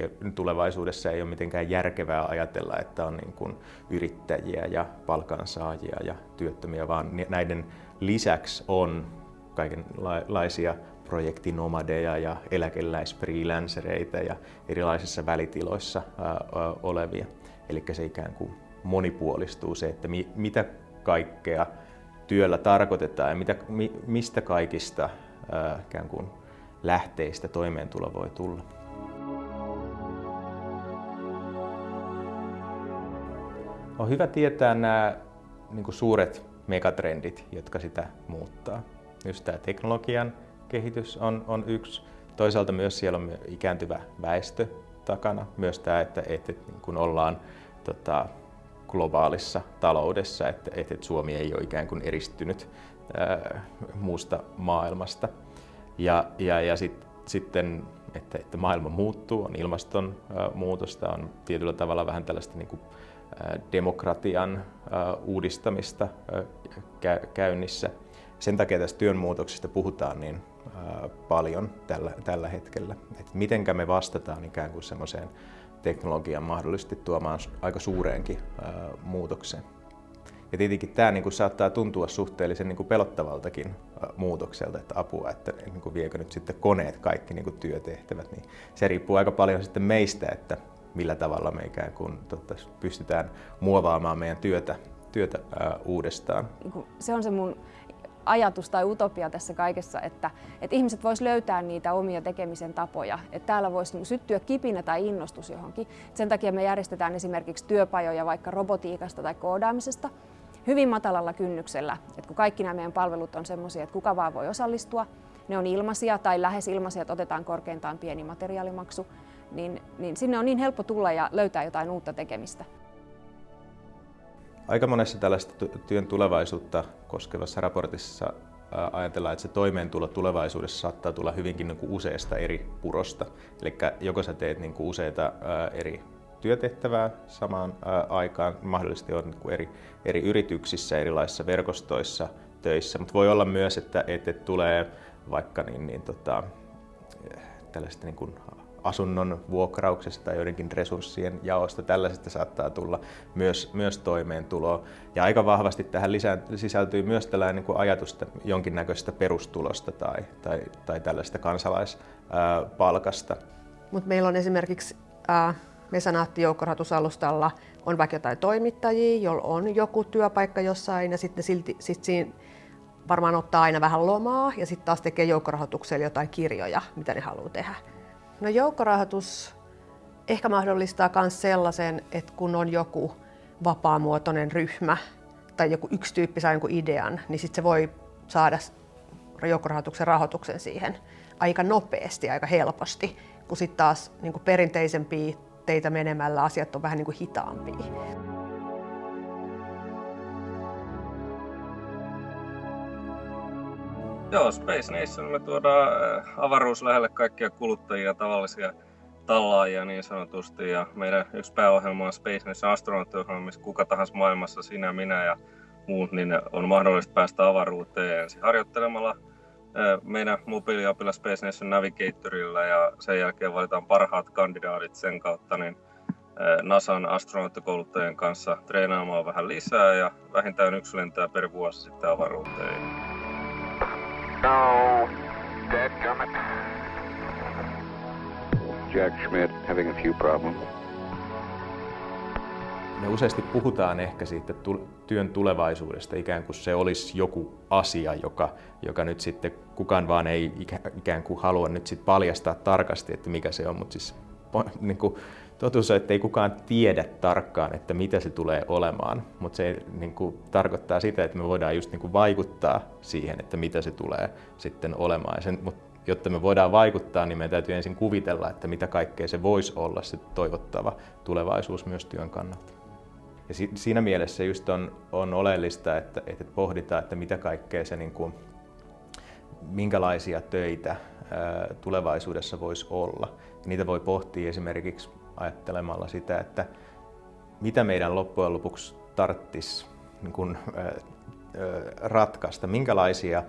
ei, tulevaisuudessa ei ole mitenkään järkevää ajatella, että on niin kuin yrittäjiä ja palkansaajia ja työttömiä, vaan näiden lisäksi on kaikenlaisia projektinomadeja ja eläkeläisfreelancereita ja erilaisissa välitiloissa olevia. Eli se ikään kuin monipuolistuu se, että mi, mitä kaikkea työllä tarkoitetaan ja mitä, mi, mistä kaikista ää, ikään kuin lähteistä toimeentulo voi tulla. On hyvä tietää nämä niin suuret megatrendit, jotka sitä muuttaa. Just tämä teknologian kehitys on, on yksi. Toisaalta myös siellä on ikääntyvä väestö takana. Myös tämä, että, että niin kun ollaan tota, globaalissa taloudessa, että, että Suomi ei ole ikään kuin eristynyt ää, muusta maailmasta. Ja, ja, ja sit, sitten, että, että maailma muuttuu, on ilmastonmuutosta, on tietyllä tavalla vähän tällaista niin kuin, demokratian uudistamista käynnissä. Sen takia tästä työnmuutoksesta puhutaan niin paljon tällä, tällä hetkellä. Että mitenkä me vastataan ikään kuin semmoiseen teknologian mahdollisesti tuomaan aika suureenkin muutokseen. Ja tietenkin tämä niin kuin, saattaa tuntua suhteellisen niin kuin, pelottavaltakin muutokselta, että apua, että niin kuin, viekö nyt sitten koneet kaikki niin kuin, työtehtävät. Niin se riippuu aika paljon sitten meistä, että millä tavalla me ikään kuin totta, pystytään muovaamaan meidän työtä, työtä ää, uudestaan. Niinku, se on se mun ajatus tai utopia tässä kaikessa, että, että ihmiset vois löytää niitä omia tekemisen tapoja. Että täällä voisi niin syttyä kipinä tai innostus johonkin. Sen takia me järjestetään esimerkiksi työpajoja vaikka robotiikasta tai koodaamisesta hyvin matalalla kynnyksellä. Että kun kaikki nämä meidän palvelut on sellaisia, että kuka vaan voi osallistua, ne on ilmaisia tai lähes ilmaisia, että otetaan korkeintaan pieni materiaalimaksu, niin, niin sinne on niin helppo tulla ja löytää jotain uutta tekemistä. Aika monessa tällaista työn tulevaisuutta koskevassa raportissa ajatellaan, että se toimeentulo tulevaisuudessa saattaa tulla hyvinkin niin kuin useasta eri purosta. Eli joko sä teet niin kuin useita eri työtehtävää samaan aikaan, mahdollisesti on niin kuin eri, eri yrityksissä, erilaisissa verkostoissa töissä, mutta voi olla myös, että, että tulee vaikka niin, niin tota, tällaista niin kuin asunnon vuokrauksesta joidenkin resurssien jaosta. Tällaisesta saattaa tulla myös, myös toimeentuloa. Ja aika vahvasti tähän lisään, sisältyy myös tällainen niin ajatus jonkinnäköisestä perustulosta tai, tai, tai tällaista kansalaispalkasta. Mutta meillä on esimerkiksi äh, Mesanaatti-joukkorahoitusalustalla on vaikka jotain toimittajia, joilla on joku työpaikka jossain ja sitten silti, sit siinä varmaan ottaa aina vähän lomaa ja sitten taas tekee joukkorahoituksella jotain kirjoja, mitä ne haluaa tehdä. No joukkorahoitus ehkä mahdollistaa myös sellaisen, että kun on joku vapaamuotoinen ryhmä tai joku yksi tyyppi saa jonkun idean, niin sitten se voi saada joukkorahoituksen rahoituksen siihen aika nopeasti, aika helposti, kun sitten taas niin perinteisempiä teitä menemällä asiat on vähän niin hitaampia. Joo, Space Nationille tuodaan äh, avaruus lähelle kaikkia kuluttajia, tavallisia tallaajia niin sanotusti. Ja meidän yksi pääohjelma on Space Nation astronauttiohjelma, missä kuka tahansa maailmassa, sinä, minä ja muut, niin on mahdollista päästä avaruuteen ensin harjoittelemalla äh, meidän mobiiliapilla Space Nation Navigatorilla ja sen jälkeen valitaan parhaat kandidaatit sen kautta niin äh, NASAn astronauttikouluttajien kanssa treenaamaan vähän lisää ja vähintään yksi lentää per vuosi sitten avaruuteen. No, dead gummit. Jack Schmidt having a few problems. Me useasti puhutaan ehkä siitä työn tulevaisuudesta ikään kuin se olisi joku asia, joka, joka nyt sitten kukaan vaan ei ikään kuin halua nyt sitten paljastaa tarkasti, että mikä se on, mutta siis niin kuin, totuus on, että ei kukaan tiedä tarkkaan, että mitä se tulee olemaan, mutta se niin kuin, tarkoittaa sitä, että me voidaan just niin kuin, vaikuttaa siihen, että mitä se tulee sitten olemaan. sen, mutta jotta me voidaan vaikuttaa, niin meidän täytyy ensin kuvitella, että mitä kaikkea se voisi olla se toivottava tulevaisuus myös työn kannalta. Ja si, siinä mielessä just on, on oleellista, että, että pohditaan, että mitä kaikkea se, niin kuin, minkälaisia töitä tulevaisuudessa voisi olla. Niitä voi pohtia esimerkiksi ajattelemalla sitä, että mitä meidän loppujen lopuksi tarttis niin kun, ratkaista, minkälaisia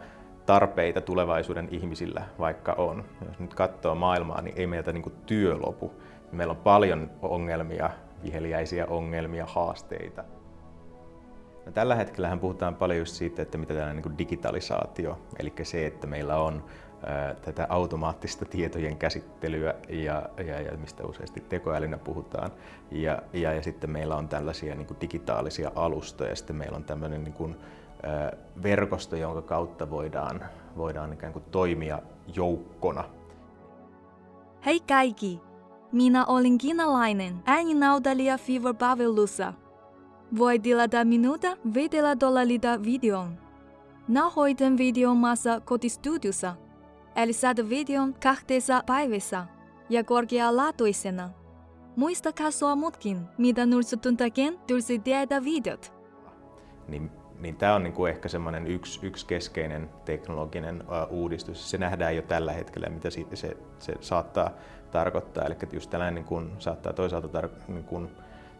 tarpeita tulevaisuuden ihmisillä vaikka on. Jos nyt katsoo maailmaa, niin ei meiltä niin työ lopu. Meillä on paljon ongelmia, viheliäisiä ongelmia, haasteita. No, tällä hetkellä puhutaan paljon just siitä, että mitä tällainen niin digitalisaatio, eli se, että meillä on tätä automaattista tietojen käsittelyä ja, ja, ja mistä useasti tekoälynä puhutaan. Ja, ja, ja sitten meillä on tällaisia niin digitaalisia alustoja ja sitten meillä on tämmöinen niin kuin, ä, verkosto, jonka kautta voidaan, voidaan ikään kuin toimia joukkona. Hei kaikki! Minä olen kiinalainen ääninäyttelijä Fever Pavelusa. Voi tilata minulta 5 dollarilta videon. Nauhoitan videon maassa kotistudiossa – eli saada videon kahdessa päivässä ja korkealaatuisena. Muista katsoa muutkin, mitä Nursutuntakin tulisi tehdä videot. Niin, niin tämä on niinku ehkä semmoinen yksi, yksi keskeinen teknologinen uh, uudistus. Se nähdään jo tällä hetkellä, mitä se, se, se saattaa tarkoittaa. Eli just tällainen niin kun, saattaa toisaalta tar- niin kun,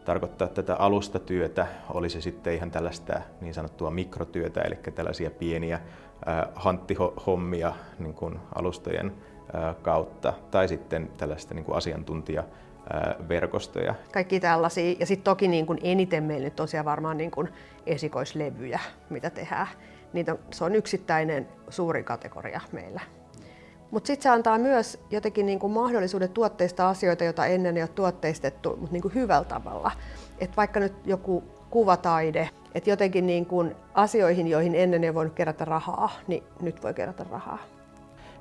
tarkoittaa tätä alustatyötä, oli se sitten ihan tällaista niin sanottua mikrotyötä, eli tällaisia pieniä hanttihommia niin kuin alustojen kautta tai sitten tällaista niin kuin asiantuntijaverkostoja. Kaikki tällaisia. Ja sitten toki niin kuin eniten meillä nyt tosiaan varmaan niin kuin esikoislevyjä, mitä tehdään. Niitä on, se on yksittäinen suuri kategoria meillä. Mutta sitten se antaa myös jotenkin niin kuin mahdollisuuden tuotteista asioita, joita ennen ei ole tuotteistettu, mutta niin kuin hyvällä tavalla. Et vaikka nyt joku kuvataide, että jotenkin niin kuin asioihin, joihin ennen ei voinut kerätä rahaa, niin nyt voi kerätä rahaa.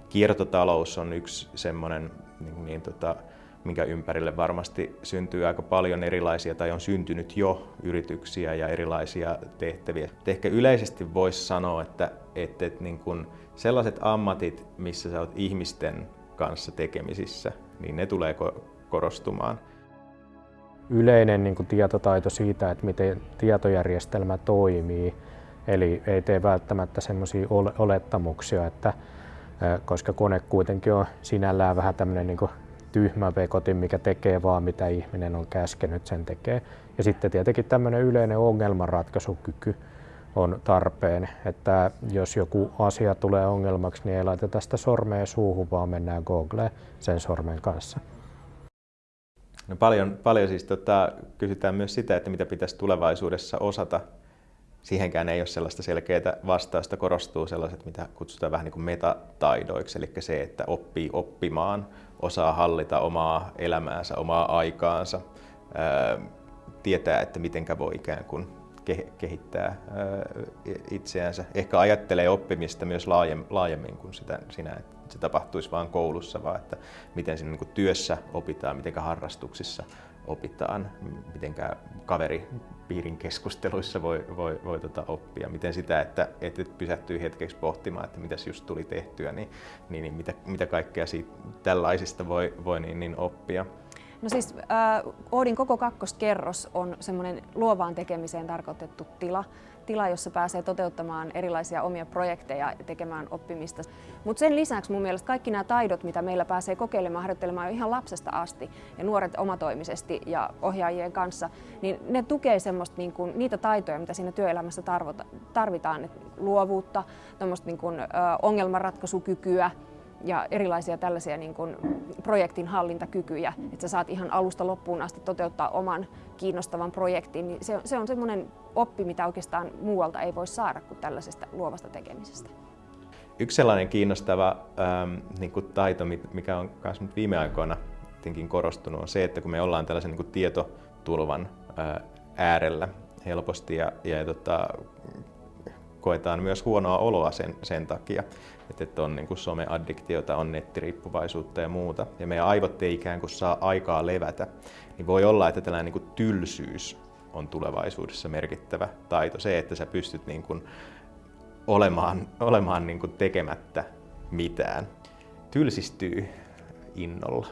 Kiertotalous on yksi semmoinen, niin, niin, tota, minkä ympärille varmasti syntyy aika paljon erilaisia tai on syntynyt jo yrityksiä ja erilaisia tehtäviä. Et ehkä yleisesti voisi sanoa, että, että, että niin kun sellaiset ammatit, missä sä oot ihmisten kanssa tekemisissä, niin ne tulee korostumaan yleinen niin kuin tietotaito siitä, että miten tietojärjestelmä toimii. Eli ei tee välttämättä semmoisia olettamuksia, että koska kone kuitenkin on sinällään vähän tämmöinen niin tyhmä vekotin, mikä tekee vaan mitä ihminen on käskenyt, sen tekee. Ja sitten tietenkin tämmöinen yleinen ongelmanratkaisukyky on tarpeen, että jos joku asia tulee ongelmaksi, niin ei laiteta sitä sormea suuhun, vaan mennään Googleen sen sormen kanssa. No paljon, paljon siis tota, kysytään myös sitä, että mitä pitäisi tulevaisuudessa osata. Siihenkään ei ole sellaista selkeää vastausta. Korostuu sellaiset, mitä kutsutaan vähän niin kuin metataidoiksi, eli se, että oppii oppimaan, osaa hallita omaa elämäänsä, omaa aikaansa, ää, tietää, että mitenkä voi ikään kuin kehittää itseänsä. Ehkä ajattelee oppimista myös laajemmin kuin sitä, sinä, että se tapahtuisi vain koulussa, vaan että miten siinä niin työssä opitaan, miten harrastuksissa opitaan, miten kaveripiirin keskusteluissa voi, voi, voi tota oppia, miten sitä, että, että pysähtyy hetkeksi pohtimaan, että mitäs just tuli tehtyä, niin, niin, niin mitä, mitä kaikkea siitä, tällaisista voi, voi niin, niin oppia. No siis äh, Oodin koko kakkoskerros on semmoinen luovaan tekemiseen tarkoitettu tila, tila, jossa pääsee toteuttamaan erilaisia omia projekteja ja tekemään oppimista. Mutta sen lisäksi mun mielestä kaikki nämä taidot, mitä meillä pääsee kokeilemaan harjoittelemaan jo ihan lapsesta asti ja nuoret omatoimisesti ja ohjaajien kanssa, niin ne tukee semmoista niin kuin, niitä taitoja, mitä siinä työelämässä tarvitaan, luovuutta, niin kuin, ö, ongelmanratkaisukykyä, ja erilaisia tällaisia niin kuin projektin hallintakykyjä, että sä saat ihan alusta loppuun asti toteuttaa oman kiinnostavan projektin, niin se, se on semmoinen oppi, mitä oikeastaan muualta ei voi saada kuin tällaisesta luovasta tekemisestä. Yksi sellainen kiinnostava ähm, niin kuin taito, mikä on myös viime aikoina korostunut, on se, että kun me ollaan tällaisen niin kuin tietotulvan äh, äärellä helposti ja, ja tota, koetaan myös huonoa oloa sen, sen takia, että on niin kuin someaddiktiota, on nettiriippuvaisuutta ja muuta, ja meidän aivot ei ikään kuin saa aikaa levätä, niin voi olla, että tällainen niin kuin tylsyys on tulevaisuudessa merkittävä taito. Se, että sä pystyt niin kuin olemaan, olemaan niin kuin tekemättä mitään. Tylsistyy innolla.